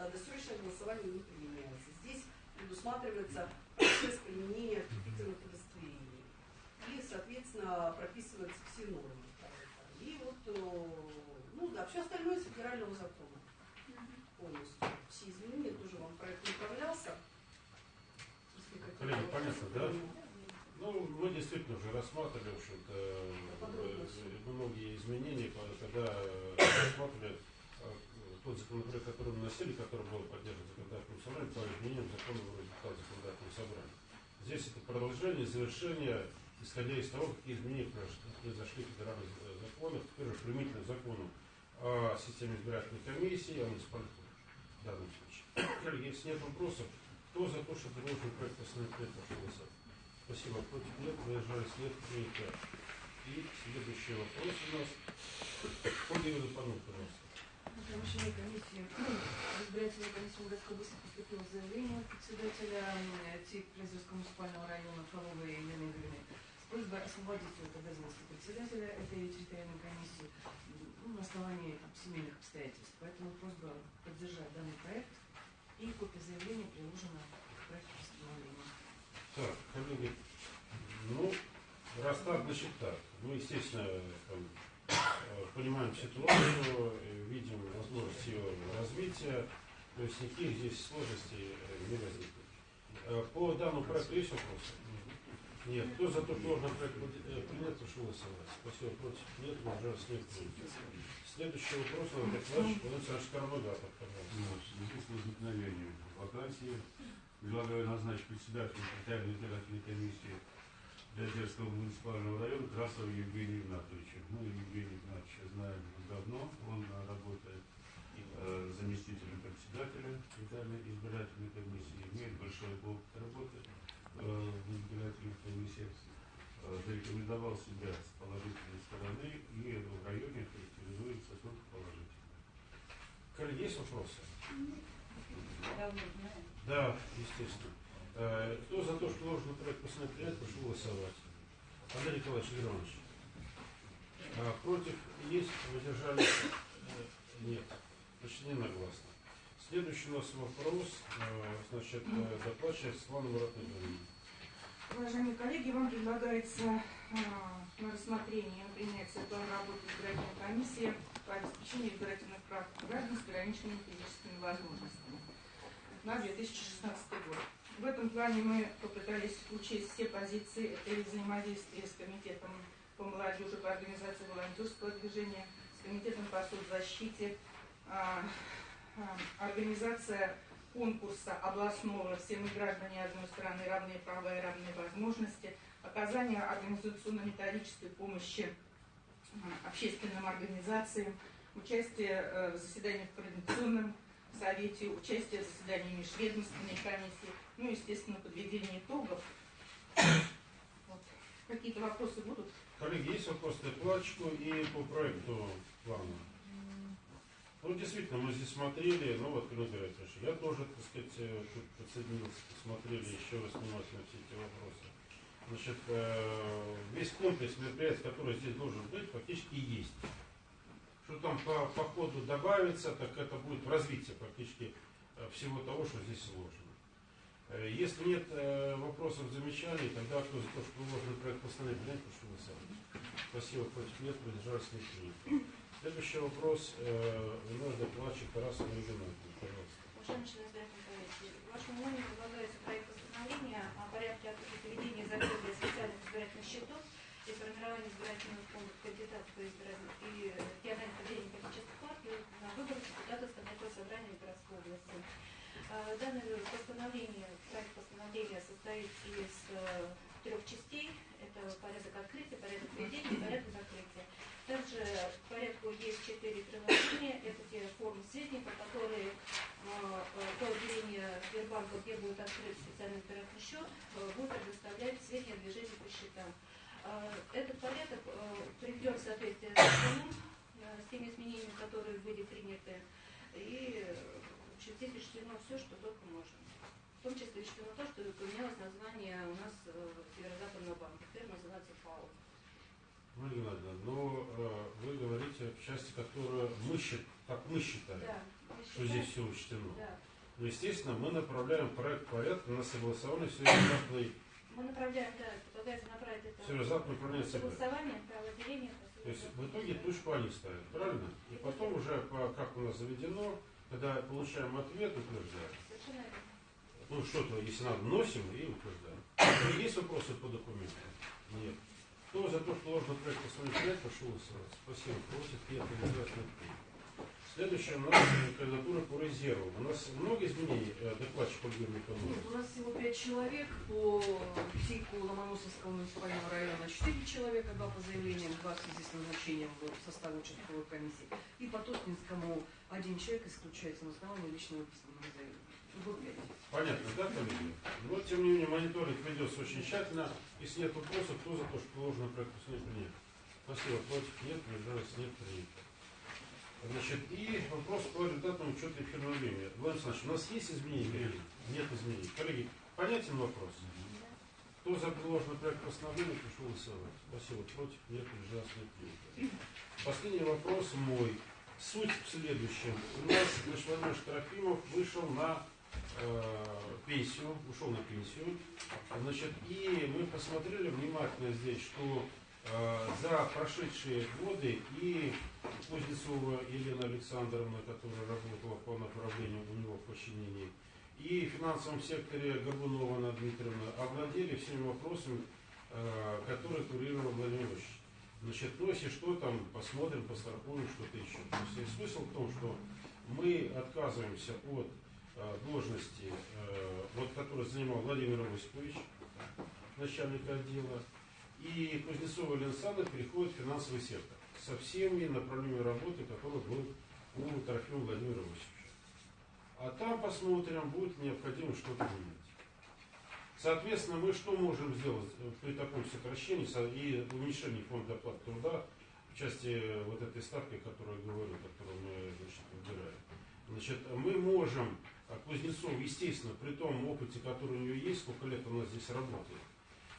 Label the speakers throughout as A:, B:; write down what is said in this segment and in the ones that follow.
A: э, досрочное голосование не применяется. Здесь предусматривается процесс применения вступительных удостоверений. И, соответственно, прописываются все нормы. И вот, э, ну да, все остальное из федерального закона полностью. Все изменения тоже вам проект направлялся.
B: Коллеги, понятно, да? Ну, мы действительно уже рассматривали, в общем-то, э, многие изменения, когда рассматривали тот законопроект, который мы носили, который был поддержан законодательным собранием, по изменениям закона о результатах законодательного собрания. Здесь это продолжение, завершение, исходя из того, какие изменения произошли- в федеральных законах, теперь уже примитивным законом о системе избирательной комиссии, о муниципальных в данном случае. Коллеги, если нет вопросов, кто за то, чтобы предложенный проект постановления пошел голосовать? Спасибо. Против нет, выезжались нет, принято. И следующий вопрос у нас. Ольга Юрьевна Панов, пожалуйста.
C: Помещение комиссии, в избирательную комиссию городской области поступило заявление председателя м, ТИК Призерского муниципального района Фроловой Елены Игоревны с просьбой освободить от обязанности председателя этой территориальной комиссии ну, на основании там, семейных обстоятельств. Поэтому просьба поддержать данный проект и копия заявления приложена к проекту постановления.
B: Так, коллеги, ну, раз так, значит так. Мы, естественно, там, э, понимаем ситуацию, э, видим возможность ее развития, то есть никаких здесь сложностей э, не возникнет. Э, По данному проекту есть вопросы? Нет. Кто за то, что должен проект э, принят, прошу голосовать. Спасибо. Против? Нет. Воздержались? Нет. Принято. Следующий вопрос, Владимир Николаевич, Владимир Александрович Карбогатов, пожалуйста.
D: Ну, в связи с возникновением вакансии предлагаю назначить председателем территориальной избирательной комиссии для Дерского муниципального района Красова Евгения Игнатовича. Ну, Евгения Игнатовича знаем давно, он э, работает э, заместителем председателя территориальной избирательной комиссии, имеет большой опыт работы э, в избирательных комиссиях, э, зарекомендовал себя с положительной стороны и в районе характеризуется только положительно.
B: Коллеги, есть вопросы? Да, естественно. Кто за то, что должен проект постановить принять, прошу голосовать. Андрей Николаевич Леонович. А, против есть, воздержались? Нет. Значит, не нагласно. Следующий у нас вопрос, э, значит, э, докладчик Светлана Муратовна.
E: Уважаемые коллеги, вам предлагается а, на рассмотрение принятия плана работы избирательной комиссии по обеспечению избирательных прав граждан с ограниченными физическими возможностями на 2016 год. В этом плане мы попытались учесть все позиции, и взаимодействие с комитетом по молодежи, по организации волонтерского движения, с комитетом по соцзащите, организация конкурса областного «Все мы граждане одной страны, равные права и равные возможности», оказание организационно-методической помощи а, общественным организациям, участие э, в заседаниях в Координационном совете, участие в заседании межведомственной комиссии, ну, естественно, подведение итогов. Вот. Какие-то вопросы будут?
B: Коллеги, есть вопросы докладчику и по проекту плана? Ну, действительно, мы здесь смотрели, ну вот, Клим Игоревич, я тоже, так сказать, э, тут подсоединился, посмотрели еще раз внимательно все эти вопросы. Значит, э, весь комплекс мероприятий, который здесь должен быть, фактически есть. Что там по, по ходу добавится, так это будет развитие практически э, всего того, что здесь сложено. Если нет вопросов, замечаний, тогда кто за то, что предложенный проект постановления, прошу голосовать. Спасибо, против нет, воздержались не. Следующий вопрос, наш докладчик Тарасов Ильина, пожалуйста.
F: Уважаемый член избирательной комиссии, вашему вниманию предлагается проект постановления о порядке открытия ведения закрытия специальных избирательных счетов и формирования избирательных фондов кандидатов и региональных отделений политических партий на выборах депутатов Законодательного собрания городской области. Э, Данное постановление, проект постановления состоит из э, трех частей. Это порядок открытия, порядок ведения и порядок закрытия. Также к порядку есть четыре приложения. Это те формы сведений, по которые э, э, то отделение Сбербанка, где будет открыт специальный избирательный счет, э, будет предоставлять сведения о движении по счетам. Этот порядок приведен в соответствие с законом, с теми изменениями, которые были приняты. И в здесь учтено все, что только можно. В том числе учтено то, что поменялось название у нас Северо-Западного банка. Теперь называется ФАО.
B: Марина Геннадьевна, но э, вы говорите в части, которую мы считаем, как мы считаем.
F: Да,
B: что здесь все учтено.
F: Да.
B: Но, естественно, мы направляем проект порядка на согласование все завтра,
F: Мы направляем, да, предлагается направить это
B: все завтра направляется ЦБ.
F: согласование, правоотделение.
B: То есть в итоге точку они ставят, правильно? И потом уже, по, как у нас заведено, когда получаем ответ, утверждаем. Ну, что-то, если надо, носим и утверждаем. Есть вопросы по документам? Нет. Кто за то, что ложный проект постановить пошел голосовать? Спасибо. Просит Петр Известный. Следующее у нас кандидатура по резерву. У нас много изменений э, докладчик Ольга
C: Нет,
B: Михайловна?
C: у нас всего пять человек по СИКу Ломоносовского муниципального района, четыре человека, два по заявлениям, два в связи с назначением в состав участковой комиссии. И по Тоснинскому один человек исключается на основании личного письменного заявления.
B: Понятно, да, коллеги? Но, тем не менее, мониторинг ведется очень тщательно. Если нет вопросов, кто за то, что ложный проект постановить принять? Спасибо. Против нет, держалось нет, принято. Значит, и вопрос по результатам учета эфирного времени. Владимир Александрович, у нас есть изменения? коллеги? Нет изменений. Коллеги, понятен вопрос? Кто за предложенный проект постановления, прошу голосовать. Спасибо. Против нет, держалось нет, принято. Последний вопрос мой. Суть в следующем. У нас Владимир Трофимов вышел на пенсию, ушел на пенсию. Значит, и мы посмотрели внимательно здесь, что э, за прошедшие годы и Кузнецова Елена Александровна, которая работала по направлению у него в подчинении, и в финансовом секторе Горбунова Анна Дмитриевна овладели всеми вопросами, э, которые курировал Владимир. Значит, ну, если что, там посмотрим, пострахуем, что-то еще. То есть смысл в том, что мы отказываемся от э, должности, э, вот, которую занимал Владимир Осипович, начальник отдела, и Кузнецова Александровна переходит в финансовый сектор со всеми направлениями работы, которые был у Трофима Владимира Осиповича. А там посмотрим, будет необходимо что-то менять. Соответственно, мы что можем сделать э, при таком сокращении со- и уменьшении фонда оплаты труда в части э, вот этой ставки, о которой я говорю, которую мы значит, выбираем. Значит, мы можем, а Кузнецов, естественно, при том опыте, который у нее есть, сколько лет она здесь работает,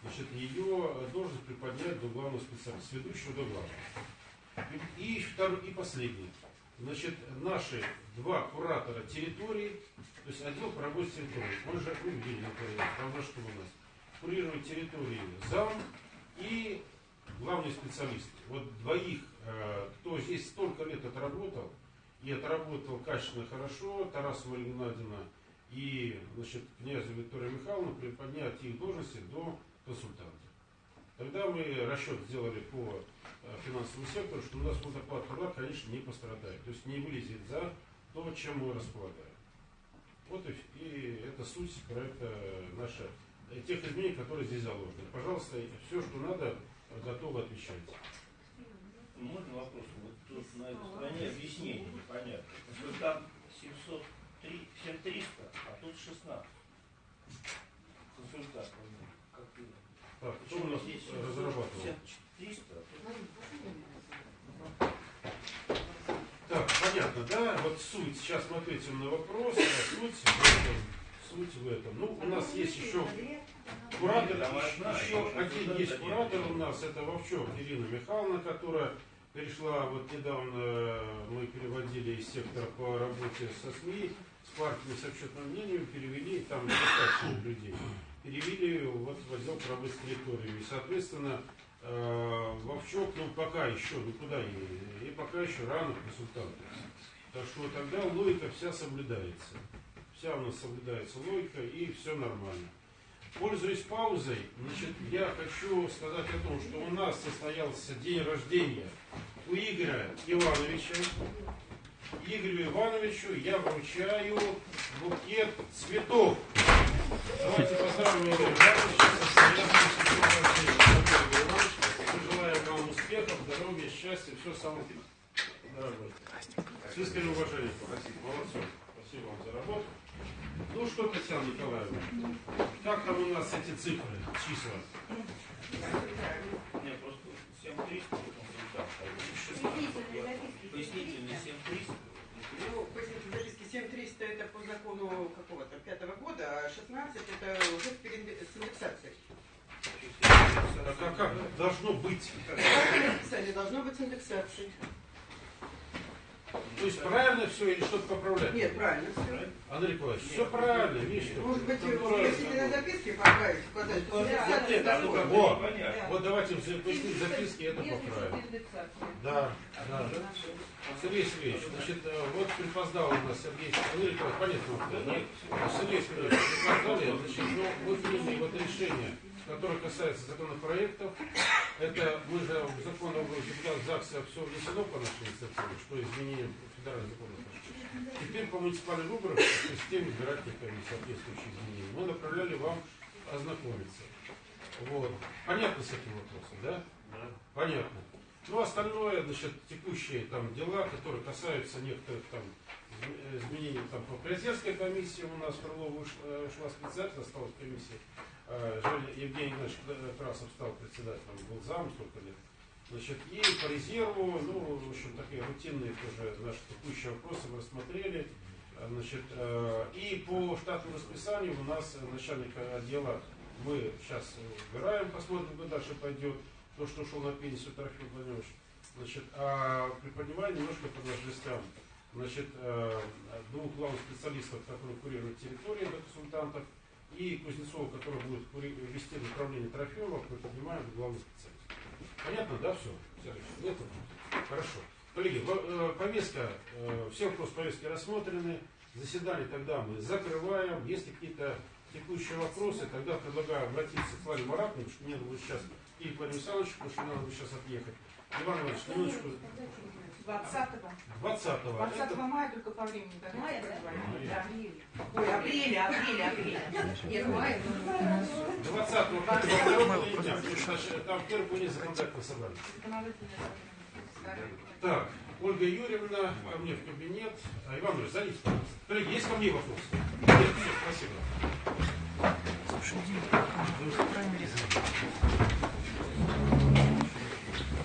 B: значит, ее э, должность приподнять до главного специалиста, ведущего до главного. И, и, второй, и последний. Значит, наши два куратора территории, то есть отдел по территорией, мы же ну, видели, например, там что у нас, курирует территории зам и главный специалист. Вот двоих, э, кто здесь столько лет отработал, и отработал качественно хорошо, Тараса Мария Геннадьевна и значит, князя Виктория Михайловна приподнять их должности до консультанта. Тогда мы расчет сделали по э, финансовому сектору, что у нас фондоплата труда, конечно, не пострадает. То есть не вылезет за то, чем мы располагаем. Вот и, и это суть проекта наша, э, тех изменений, которые здесь заложены. Пожалуйста, все, что надо, э, готовы отвечать.
G: Можно вопрос? Вот тут на этой стране объяснение непонятно. Что там 703, 7300, а тут 16. Консультант. Как ты?
B: Так, кто у нас
G: здесь
B: разрабатывал?
G: 300, а тут
C: Марина, пошли
B: Так, понятно, да? Вот суть. Сейчас мы ответим на вопрос. а Суть в этом. Суть в этом. Ну, у нас есть еще куратор, еще, один есть куратор у нас. Это Вовчок Ирина Михайловна, которая перешла, вот недавно э, мы переводили из сектора по работе со СМИ, с партиями с общественным мнением, перевели, там достаточно людей, перевели вот в отдел работе с территорией. И, соответственно, э, Вовчок, ну, пока еще, ну, куда ей, и пока еще рано консультанты. Так что тогда логика вся соблюдается. Вся у нас соблюдается логика, и все нормально. Пользуясь паузой, значит, я хочу сказать о том, что у нас состоялся день рождения у Игоря Ивановича. Игорю Ивановичу я вручаю букет цветов. Давайте поздравим Игоря Ивановича со Мы желаем вам успехов, здоровья, счастья, все самое дорогое. С искренним уважением. Спасибо. Молодцом. Спасибо вам за работу. Ну что, Татьяна Николаевна, как там у нас эти цифры, числа?
G: не, просто 7300 консультант. а. Пояснительный 7300.
A: Ну, пояснительные записки 7300 это по закону какого-то пятого года, а 16 это уже с индексацией.
B: А как, как должно быть?
A: Написали, должно быть с индексацией.
G: Ну,
B: То есть правильно все или что-то поправлять?
A: Нет, правильно все.
B: Андрей Николаевич, все правильно, видишь,
A: Может быть, если на записке поправить, подать, то
G: Вот
A: записать
G: это,
A: не
G: ну,
A: закон.
B: Во.
G: непонятно.
B: Вот давайте пояснить записки, это поправим. Да, да. Сергей Сергеевич, значит, э, вот припоздал у нас Сергей Сергеевич, ну, понятно, вот, да? Сергей Сергеевич, припоздали, значит, ну, мы приняли вот решение, которое касается законопроектов. Это мы же в закон об депутат ЗАГСа все внесено по нашей инициативе, что изменением федерального закона. Теперь по муниципальным выборам в системе избирательной комиссии соответствующие изменения. Мы направляли вам ознакомиться. Вот. Понятно с этим вопросом, да? Понятно. Ну, остальное, значит, текущие там дела, которые касаются некоторых там изм- э, изменений там по президентской комиссии у нас Крылова ушла, э, ушла специально, осталась комиссия. Э, Евгений Игнатьевич Красов стал председателем, был зам столько лет. Значит, и по резерву, ну, в общем, такие рутинные тоже наши текущие вопросы мы рассмотрели. Э, Значит, э, и по штатному расписанию у нас э, начальник отдела мы сейчас убираем, посмотрим, куда дальше пойдет. То, что ушел на пенсию Трофим Владимирович. Значит, а приподнимая немножко по должностям. Значит, двух главных специалистов, которые курируют территории до консультантов, и Кузнецова, который будет вести направление Трофимова, мы поднимаем главный специалист. Понятно, да, все? Нет. хорошо. Коллеги, э, повестка, э, все вопросы повестки рассмотрены. Заседание тогда мы закрываем. Если какие-то текущие вопросы, тогда предлагаю обратиться к Славе Маратовну, что мне надо будет сейчас, и Владимир Александровичу, потому что мне надо будет сейчас отъехать. Иван Иванович, минуточку. 20-го.
E: 20
B: -го.
E: 20
B: -го
E: мая только по времени. Да?
C: Мая,
E: да? Ой, апреля, апреля, апреля.
C: Нет, мая.
B: 20-го. Там первый конец
E: законодательства собрали.
B: Так, Ольга Юрьевна, ко мне в кабинет. А, Иван Ильич, садитесь, пожалуйста. Коллеги, есть ко мне вопрос? Нет, все, спасибо. Слушай, Дим, а,